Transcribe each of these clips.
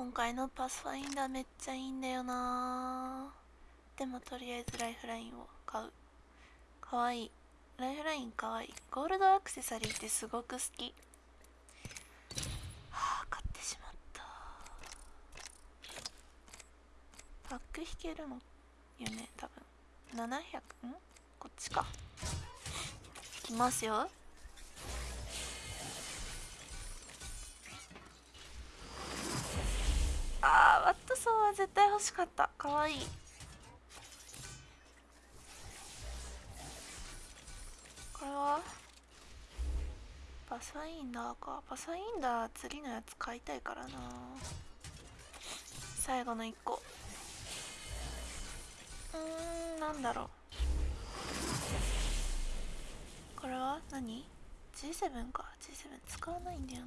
今回のパスファインダーめっちゃいいんだよな。でもとりあえずライフラインを買う。かわいい。ライフラインかわいい。ゴールドアクセサリーってすごく好き。はあ買ってしまった。パック引けるのよね多分。700ん？こっちか。いきますよ。ソーは絶対欲しかった。かわい。いこれはパサインダーか。パサインダー次のやつ買いたいからな。最後の1個。うーんなんだろう。これは何 ?G7 か。G7 使わないんだよな。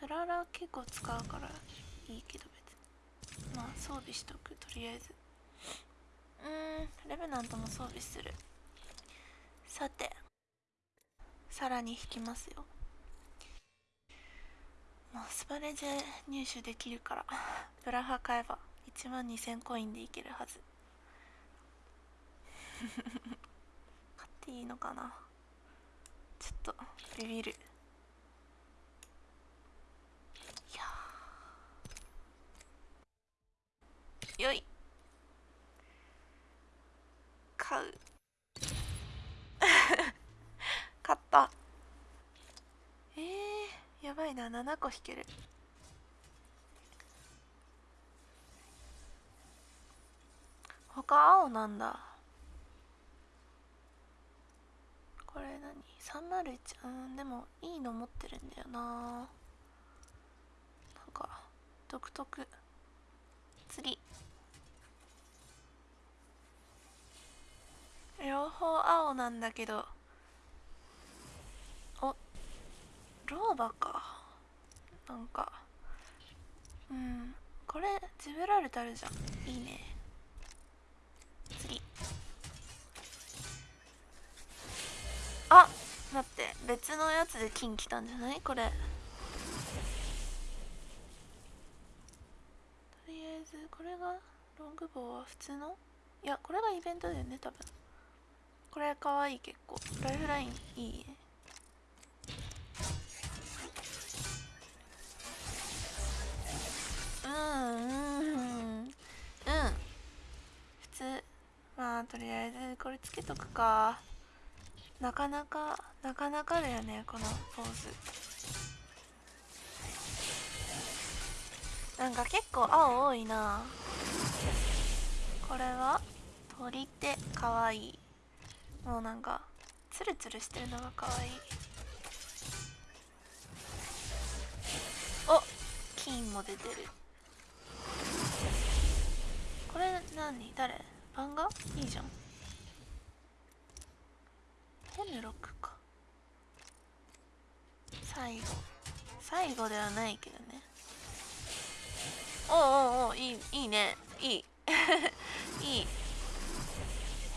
フララ結構使うから。いいけど別に。まあ装備しとくとりあえず。うんレベナントも装備する。さてさらに引きますよ。もうスパレジェ入手できるからブラハ買えば1万2000コインでいけるはず。買っていいのかな。ちょっとビビる。よい。買う。買った。えー、やばいな。7個引ける。他青なんだ。これ何？301うんでもいいの持ってるんだよな。なんか独特。次両方青なんだけど。おローバか。なんか。うん。これジブラルタルじゃん。いいね。次。あ待って。別のやつで金来たんじゃない？これ。とりあえずこれがロングボウは普通の？いやこれがイベントだよね多分。これかわいい結構。ライフラインいい？ねうんうん。うん。普通。まあとりあえずこれつけとくか。なかなかなかなかだよねこのポーズ。なんか結構青多いな。これは？鳥手かわいい。もうなんかツルツルしてるのがかわい。いお金も出てる。これ何？誰？漫画？いいじゃん。ヘムロックか。最後。最後ではないけどね。おうおうおういいいいね。いい。いい。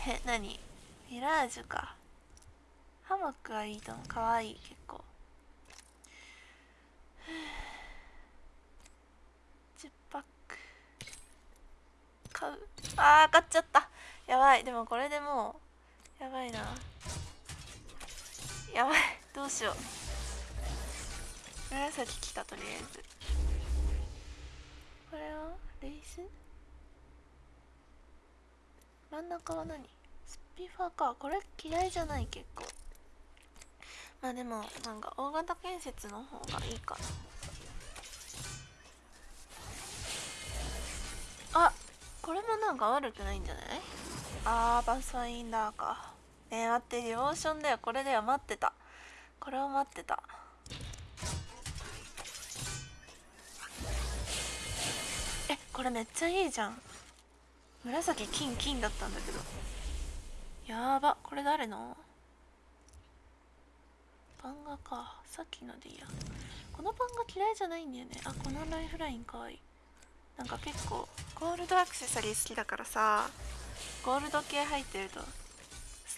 え何？ミラージュか。ハマックはいいと思う。かわいい結構。10パック。買う。あー買っちゃった。やばい。でもこれでもうやばいな。やばい。どうしよう。紫来たとりあえず。これは？レース？真ん中は何？ピファーか。これ嫌いじゃない結構。まあでもなんか大型建設の方がいいかな。あこれもなんか悪くないんじゃない？あーパスファインダーか。え、待ってリオーションだよ。これでは待ってた。これを待ってた。えこれめっちゃいいじゃん。紫金金だったんだけど。やば。これ誰の？パンガか。さっきのでいいや。このパンガ嫌いじゃないんだよね。あこのライフラインかわいい。なんか結構。ゴールドアクセサリー好きだからさ。ゴールド系入ってると好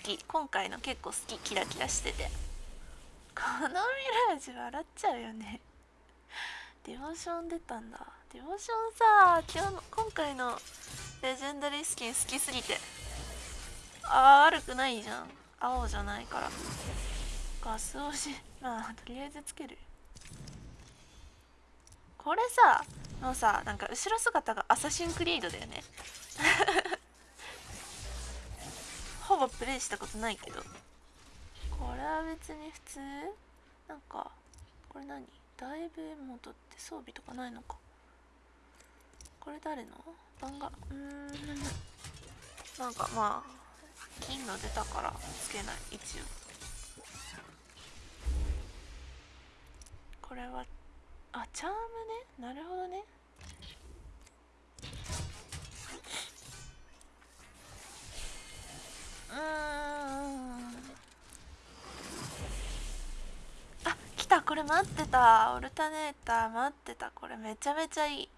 き。今回の結構好き。キラキラしてて。このミラージュ笑っちゃうよね。デボーション出たんだ。デボーションさ今日の今回のレジェンダリースキン好きすぎてあー悪くないじゃん。青じゃないから。ガス押し。まあとりあえずつける。これさもうさなんか後ろ姿がアサシンクリードだよね。ほぼプレイしたことないけど。これは別に普通？なんかこれ何？だいぶモードって装備とかないのか。これ誰の？番がうーん。なんかまあ金の出たからつけない一応これはあチャームねなるほどねうーんあ来たこれ待ってたオルタネーター待ってたこれめちゃめちゃいい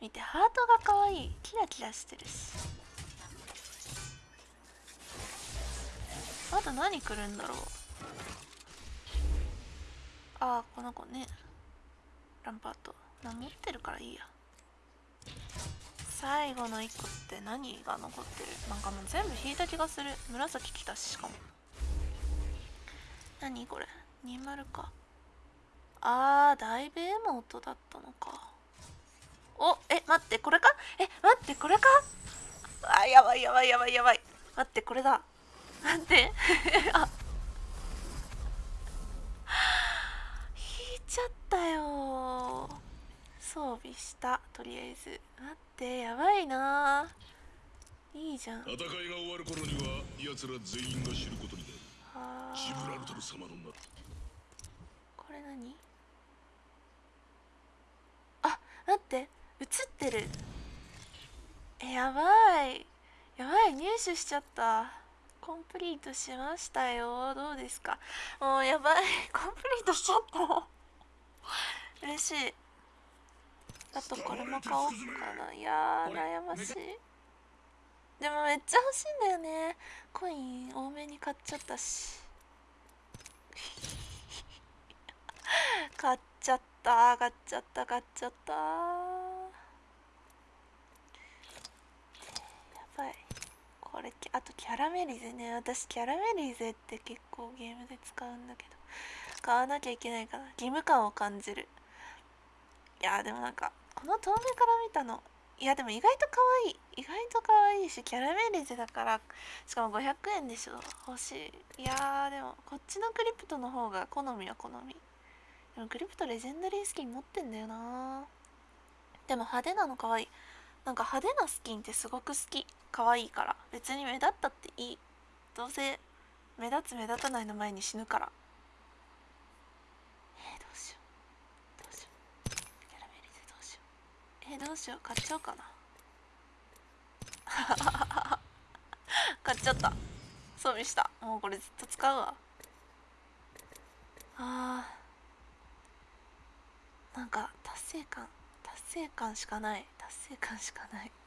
見てハートが可愛いキラキラしてるしあと何来るんだろう。ああこの子ね。ランパート。な持ってるからいいや。最後の1個って何が残ってる？なんかもう全部引いた気がする。紫来たししかも。何これ？20か。あーだいぶエモ音だったのか。おえ待ってこれか？え待ってこれか？あやばいやばいやばいやばい。待ってこれだ。待って。あ。引いちゃったよ。装備した。とりあえず。待って。やばいな。いいじゃん。戦いが終わる頃には奴ら全員が知ることになる。あ。ジブラルータル様の名。これ何？あ待って。映ってる。えやばい。やばい。入手しちゃったコンプリートしましたよ。どうですか？もうやばい。コンプリートしちゃった。嬉しい。あとこれも買おうかな。いやー悩ましい。でもめっちゃ欲しいんだよね。コイン多めに買っちゃったし。買っちゃった。買っちゃった。買っちゃったやばいこれあとキャラメリゼね。私キャラメリゼって結構ゲームで使うんだけど。買わなきゃいけないかな。義務感を感じる。いやでもなんかこの遠目から見たの。いやでも意外と可愛い。意外と可愛いしキャラメリゼだからしかも500円でしょ。欲しい。いやーでもこっちのクリプトの方が好みは好み。でもクリプトレジェンダリースキン持ってんだよなでも派手なの可愛い。なんか派手なスキンってすごく好き。可愛いから。別に目立ったっていい。どうせ目立つ目立たないの前に死ぬから。えー、どうしよう。どうしよう。キャラメリゼどうしよう。えー、どうしよう。買っちゃおうかな。買っちゃった。装備した。もうこれずっと使うわ。あー。なんか達成感。達成感しかない。達成感しかない。